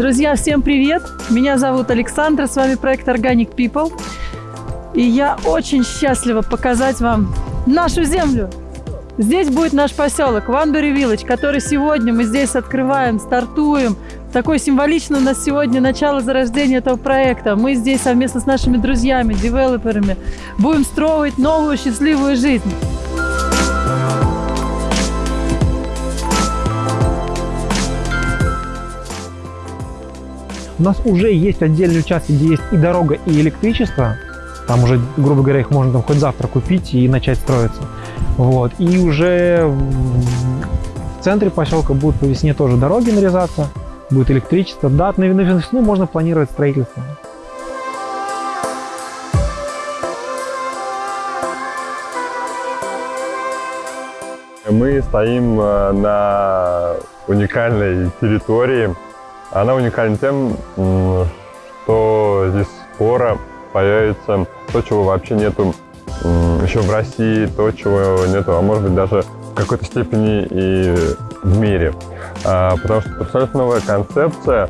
Друзья, всем привет! Меня зовут Александра, с вами проект Organic People. И я очень счастлива показать вам нашу землю. Здесь будет наш поселок Ванбери Вилледж, который сегодня мы здесь открываем, стартуем. Такой символично у нас сегодня начало зарождения этого проекта. Мы здесь совместно с нашими друзьями, девелоперами будем строить новую счастливую жизнь. У нас уже есть отдельный участок, где есть и дорога, и электричество. Там уже, грубо говоря, их можно там хоть завтра купить и начать строиться. Вот. И уже в центре поселка будут по весне тоже дороги нарезаться, будет электричество. Да, на весну можно планировать строительство. Мы стоим э, на уникальной территории, она уникальна тем, что здесь скоро появится то, чего вообще нету еще в России, то, чего нету, а может быть даже в какой-то степени и в мире. А, потому что абсолютно новая концепция.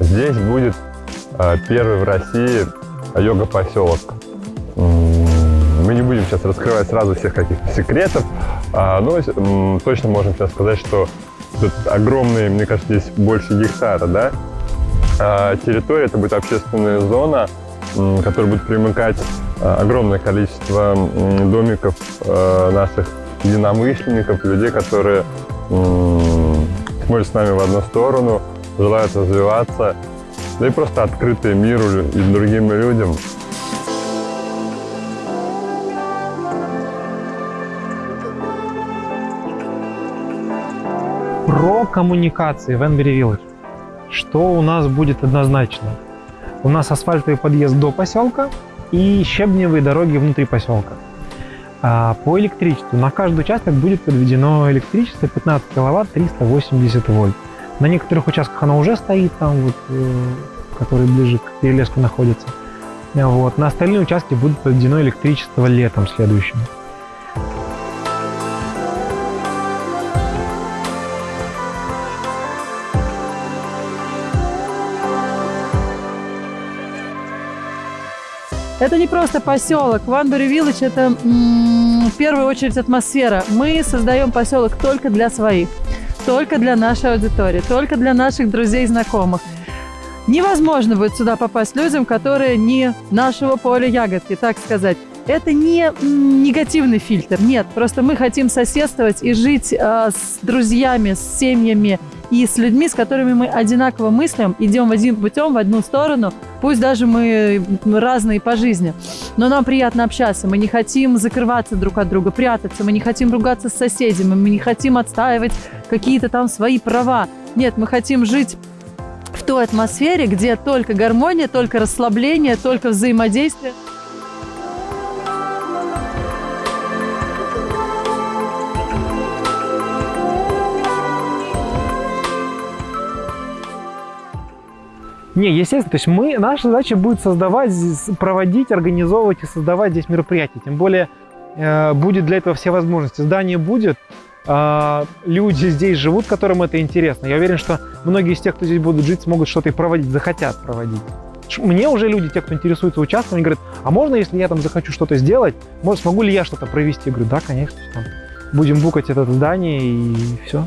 Здесь будет а, первый в России йога-поселок. Мы не будем сейчас раскрывать сразу всех каких-то секретов, а, но точно можем сейчас сказать, что Тут огромные, мне кажется, здесь больше гектара, да? А территория, это будет общественная зона, которая будет примыкать а, огромное количество домиков а, наших единомышленников, людей, которые смотрят с нами в одну сторону, желают развиваться, да и просто открытые миру и другим людям. Про коммуникации в Энбери Village. Что у нас будет однозначно? У нас асфальтовый подъезд до поселка и щебневые дороги внутри поселка. А по электричеству на каждый участок будет подведено электричество 15 киловатт 380 вольт. На некоторых участках оно уже стоит, там вот, э, который ближе к перелеску находится. Вот. На остальные участки будет подведено электричество летом следующим. Это не просто поселок. Ванбери Виллидж – это в первую очередь атмосфера. Мы создаем поселок только для своих, только для нашей аудитории, только для наших друзей и знакомых. Невозможно будет сюда попасть людям, которые не нашего поля ягодки, так сказать. Это не негативный фильтр, нет. Просто мы хотим соседствовать и жить э, с друзьями, с семьями, и с людьми, с которыми мы одинаково мыслим, идем один путем в одну сторону, пусть даже мы разные по жизни, но нам приятно общаться, мы не хотим закрываться друг от друга, прятаться, мы не хотим ругаться с соседями, мы не хотим отстаивать какие-то там свои права. Нет, мы хотим жить в той атмосфере, где только гармония, только расслабление, только взаимодействие. Не, естественно, то есть мы, наша задача будет создавать, проводить, организовывать и создавать здесь мероприятия. Тем более э, будет для этого все возможности. Здание будет, э, люди здесь живут, которым это интересно. Я уверен, что многие из тех, кто здесь будут жить, смогут что-то и проводить, захотят проводить. Мне уже люди, те, кто интересуется участком, они говорят, а можно, если я там захочу что-то сделать, может, смогу ли я что-то провести? Я говорю, да, конечно, там, будем букать это здание и все.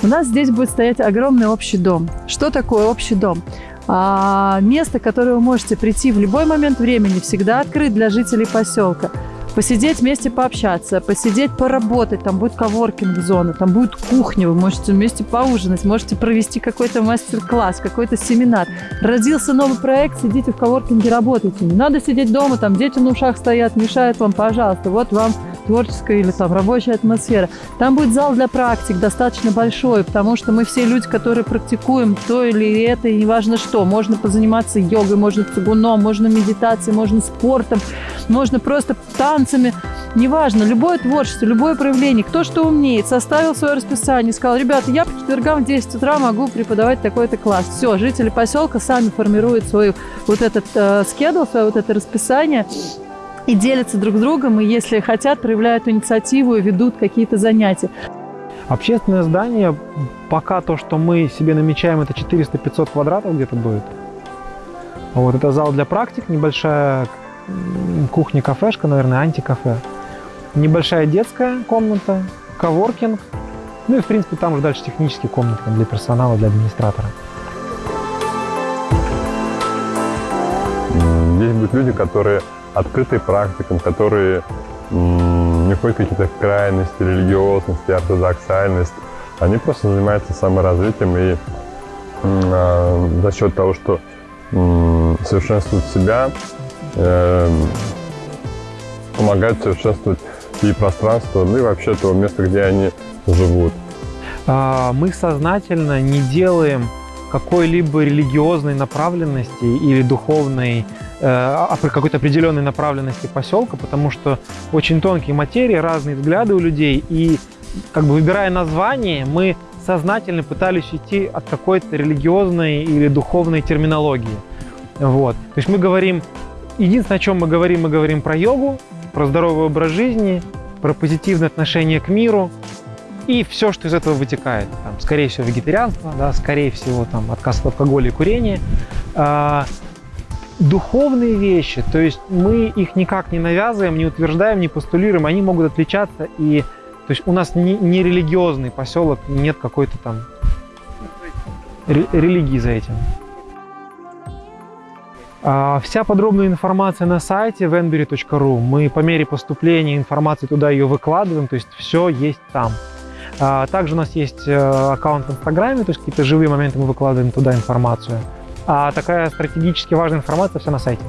У нас здесь будет стоять огромный общий дом. Что такое общий дом? А, место, которое вы можете прийти в любой момент времени, всегда открыт для жителей поселка. Посидеть вместе, пообщаться, посидеть, поработать. Там будет коворкинг-зона, там будет кухня, вы можете вместе поужинать, можете провести какой-то мастер-класс, какой-то семинар. Родился новый проект, сидите в коворкинге, работайте. Не надо сидеть дома, там дети на ушах стоят, мешают вам, пожалуйста. Вот вам творческая или там рабочая атмосфера. Там будет зал для практик достаточно большой, потому что мы все люди, которые практикуем то или это, и неважно что. Можно позаниматься йогой, можно цигуном, можно медитацией, можно спортом, можно просто танцами. Неважно, любое творчество, любое проявление, кто что умеет, составил свое расписание, сказал, ребята, я по четвергам в 10 утра могу преподавать такой-то класс. Все, жители поселка сами формируют свой вот этот э, скедл, свое вот это расписание, и делятся друг с другом, и если хотят, проявляют инициативу и ведут какие-то занятия. Общественное здание, пока то, что мы себе намечаем, это 400-500 квадратов где-то будет. Вот это зал для практик, небольшая кухня-кафешка, наверное, антикафе. Небольшая детская комната, коворкинг. Ну и, в принципе, там уже дальше технические комнаты для персонала, для администратора. Здесь будут люди, которые открыты практикам, которые не ходят какие-то крайности, религиозности, ортодоксальность. Они просто занимаются саморазвитием и э, за счет того, что э, совершенствуют себя, э, помогают совершенствовать и пространство, ну и вообще то место, где они живут. А, мы сознательно не делаем какой-либо религиозной направленности или духовной какой-то определенной направленности поселка, потому что очень тонкие материи, разные взгляды у людей, и как бы выбирая название, мы сознательно пытались идти от какой-то религиозной или духовной терминологии. Вот. То есть мы говорим, единственное, о чем мы говорим, мы говорим про йогу, про здоровый образ жизни, про позитивное отношение к миру, и все, что из этого вытекает. Там, скорее всего, вегетарианство, да, скорее всего, там, отказ от алкоголя и курения. Духовные вещи, то есть мы их никак не навязываем, не утверждаем, не постулируем, они могут отличаться. И, то есть у нас не, не религиозный поселок, нет какой-то там религии за этим. А, вся подробная информация на сайте venbury.ru. Мы по мере поступления информации туда ее выкладываем, то есть все есть там. А, также у нас есть э, аккаунт в Инстаграме, то есть какие-то живые моменты мы выкладываем туда информацию. А такая стратегически важная информация все на сайте.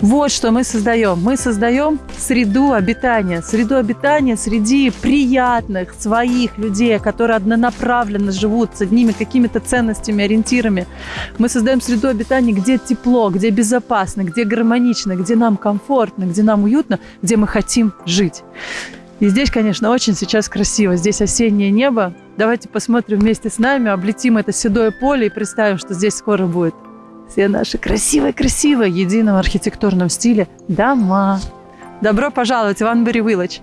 Вот что мы создаем. Мы создаем среду обитания. Среду обитания среди приятных своих людей, которые однонаправленно живут с одними какими-то ценностями, ориентирами. Мы создаем среду обитания, где тепло, где безопасно, где гармонично, где нам комфортно, где нам уютно, где мы хотим жить. И здесь, конечно, очень сейчас красиво. Здесь осеннее небо. Давайте посмотрим вместе с нами, облетим это седое поле и представим, что здесь скоро будет все наши красивые-красивые, едином архитектурном стиле дома. Добро пожаловать Анбери Village.